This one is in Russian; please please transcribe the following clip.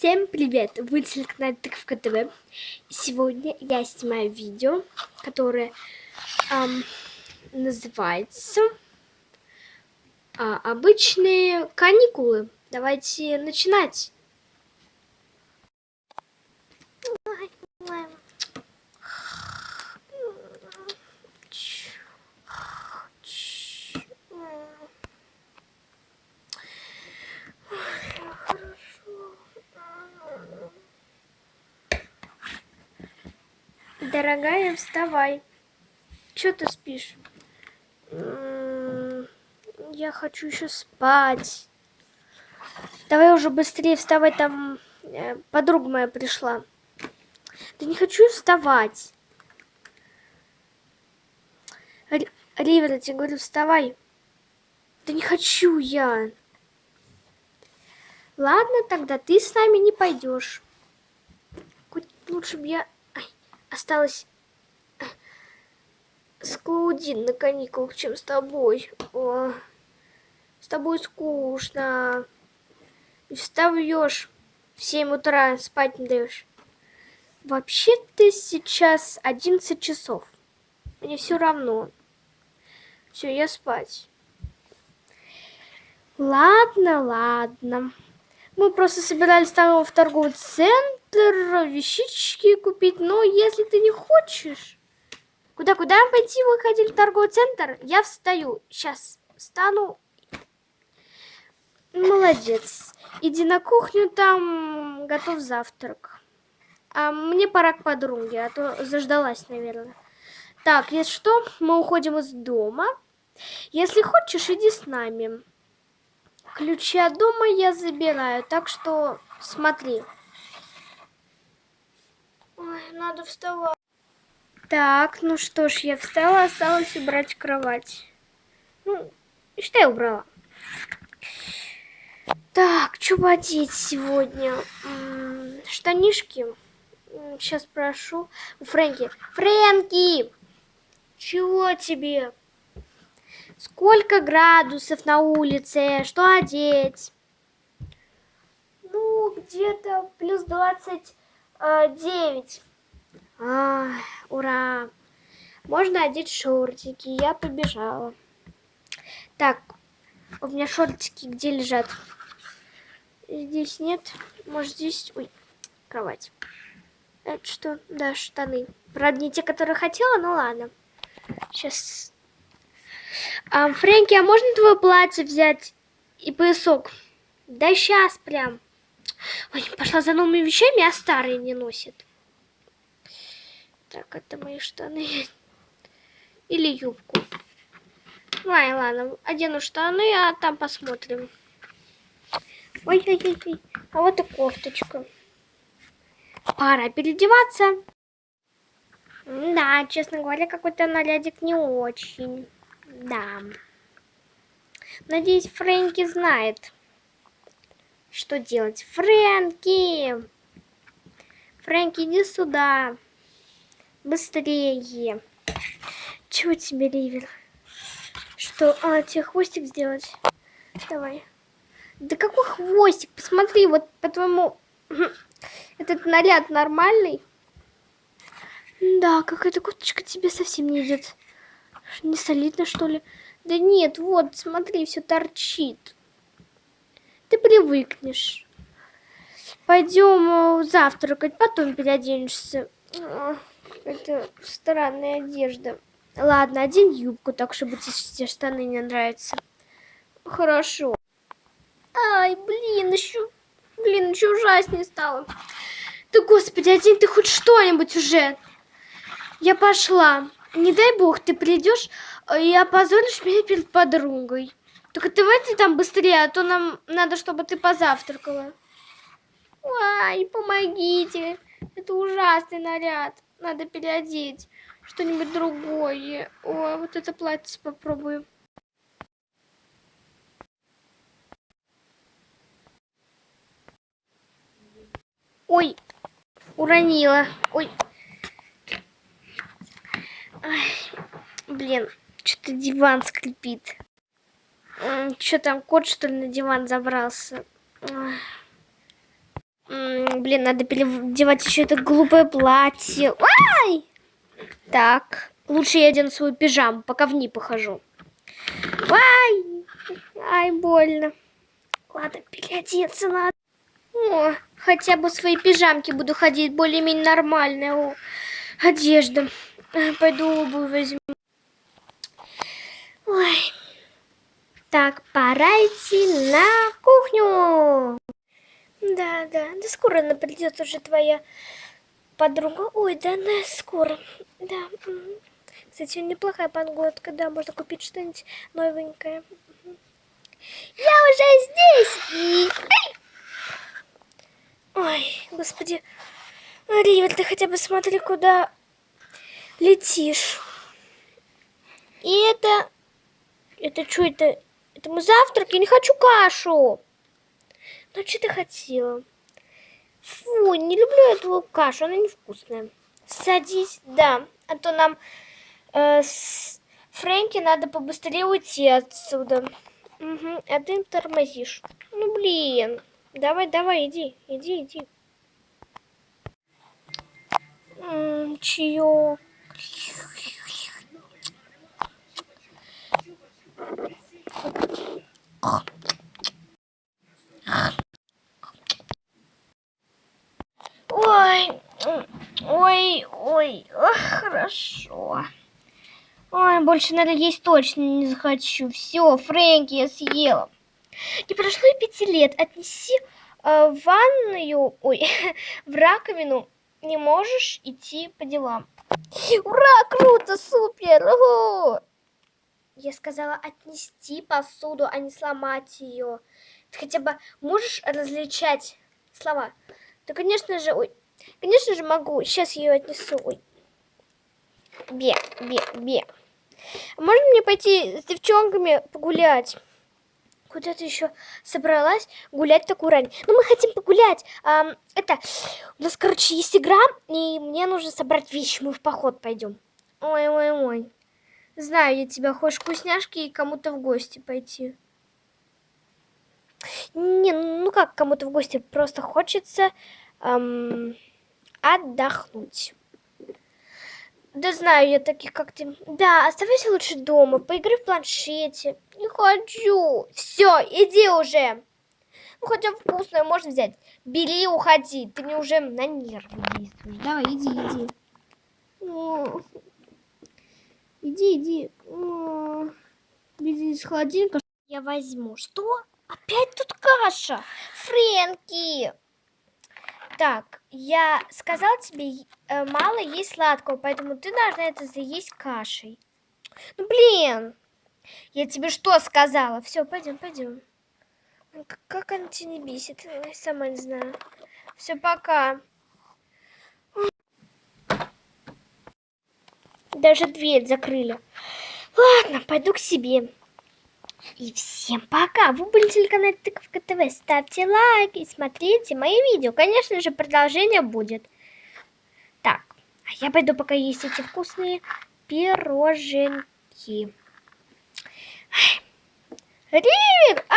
Всем привет! Вы на канале Тыковка ТВ. Сегодня я снимаю видео, которое эм, называется а, «Обычные каникулы». Давайте начинать. Дорогая, вставай. Чё ты спишь? Я хочу еще спать. Давай уже быстрее вставай, там э, подруга моя пришла. Да не хочу вставать. Ривер, я тебе говорю, вставай. Да не хочу я. Ладно, тогда ты с нами не пойдешь. Лучше бы я осталось э, с Клаудин на каникулах, чем с тобой. О, с тобой скучно. И встаешь в 7 утра, спать не даешь. вообще ты сейчас 11 часов. Мне все равно. Все, я спать. Ладно, ладно. Мы просто собирались там в торговый центр вещички купить, но если ты не хочешь... Куда-куда пойти? Вы хотели в торговый центр? Я встаю. Сейчас встану. Молодец. Иди на кухню, там готов завтрак. А мне пора к подруге, а то заждалась, наверное. Так, если что, мы уходим из дома. Если хочешь, иди с нами. Ключи от дома я забираю, так что смотри. Ой, надо вставать. Так, ну что ж, я встала, осталось убрать кровать. Ну, что я убрала? Так, что бы одеть сегодня? Штанишки. Сейчас прошу. У Фрэнки. Фрэнки! Чего тебе? Сколько градусов на улице? Что одеть? Ну, где-то плюс 29. А, ура! Можно одеть шортики. Я побежала. Так, у меня шортики где лежат? Здесь нет. Может, здесь... Ой, кровать. Это что? Да, штаны. Правда, не те, которые хотела, но ладно. Сейчас а, Фрэнки, а можно твое платье взять и поясок? Да сейчас прям. Ой, пошла за новыми вещами, а старые не носит. Так, это мои штаны. Или юбку. Ладно, ладно, одену штаны, а там посмотрим. Ой-ой-ой, а вот и кофточка. Пора переодеваться. Да, честно говоря, какой-то нарядик не очень. Да. Надеюсь, Фрэнки знает, что делать. Фрэнки! Фрэнки, иди сюда. Быстрее. Чего тебе, Ривер? Что? А, тебе хвостик сделать? Давай. Да какой хвостик? Посмотри, вот по-твоему... Этот наряд нормальный? Да, какая-то курточка тебе совсем не идет. Не солидно, что ли? Да нет, вот, смотри, все торчит. Ты привыкнешь. Пойдем э, завтракать, потом переоденешься. Это странная одежда. Ладно, один юбку, так чтобы тебе штаны не нравятся. Хорошо. Ай, блин, еще, блин, еще ужаснее стало. Да, господи, один ты хоть что-нибудь уже. Я пошла не дай бог, ты придешь э, и опозоришь меня перед подругой. Только давай ты там быстрее, а то нам надо, чтобы ты позавтракала. Ай, помогите. Это ужасный наряд. Надо переодеть. Что-нибудь другое. Ой, вот это платье попробую. Ой, уронила. Ой. Ай, блин, что-то диван скрипит. Что там, кот, что ли, на диван забрался? Блин, надо переодевать еще это глупое платье. Ай! Так, лучше я одену свою пижаму, пока в ней похожу. Ай! Ай, больно. Ладно, переодеться надо. О, хотя бы в своей пижамке буду ходить более-менее нормальная одежда. Пойду обувь возьму. Ой. Так, пора идти на кухню. Да, да, да скоро она придет уже твоя подруга. Ой, да она скоро. Да. Кстати, неплохая погодка, да, можно купить что-нибудь новенькое. Я уже здесь! Ой, господи. Ривер, ты хотя бы смотри, куда летишь. И это... Это что это? Это мой завтрак? Я не хочу кашу. Ну, что ты хотела? Фу, не люблю эту кашу, она невкусная. Садись, да, а то нам э, с Фрэнки надо побыстрее уйти отсюда. Мгм, а ты тормозишь. Ну, блин. Давай, давай, иди, иди, иди. М, Чаек. Ой, ой, ой, ох, хорошо. Ой, больше, наверное, есть точно не захочу. Все, Фрэнки, я съела. Не прошло и пяти лет. Отнеси э, в ванную, ой, в раковину. Не можешь идти по делам. Ура, круто, супер! ого! Я сказала отнести посуду, а не сломать ее. Ты хотя бы можешь различать слова? Да, конечно же, ой, конечно же могу. Сейчас ее отнесу. Ой. Бе, бе, бе. Можно мне пойти с девчонками погулять? Куда ты еще собралась гулять такую рань? Ну, мы хотим погулять. Ам, это, у нас, короче, есть игра, и мне нужно собрать вещи. Мы в поход пойдем. Ой, ой, ой. Знаю я тебя. Хочешь вкусняшки и кому-то в гости пойти. Не, ну как кому-то в гости? Просто хочется ам, отдохнуть. Да знаю я таких, как ты. Да, оставайся лучше дома, поиграй в планшете. Не хочу. Все, иди уже. Ну, хотя вкусное можно взять. Бери и уходи. Ты мне уже на нервы действуешь. Давай, иди, иди. Иди, иди. Иди из холодильника. Я возьму. Что? Опять тут каша. Фрэнки. Так, я сказал тебе, мало есть сладкого, поэтому ты должна это заесть кашей. Ну, блин. Я тебе что сказала? Все, пойдем, пойдем. Ну, Как она тебя не бесит? Ой, сама не знаю. Все, пока. Даже дверь закрыли. Ладно, пойду к себе. И всем пока! Вы были на телеканале Тыковка ТВ. Ставьте лайки смотрите мои видео. Конечно же, продолжение будет. Так, а я пойду пока есть эти вкусные пироженки. Ривик! А!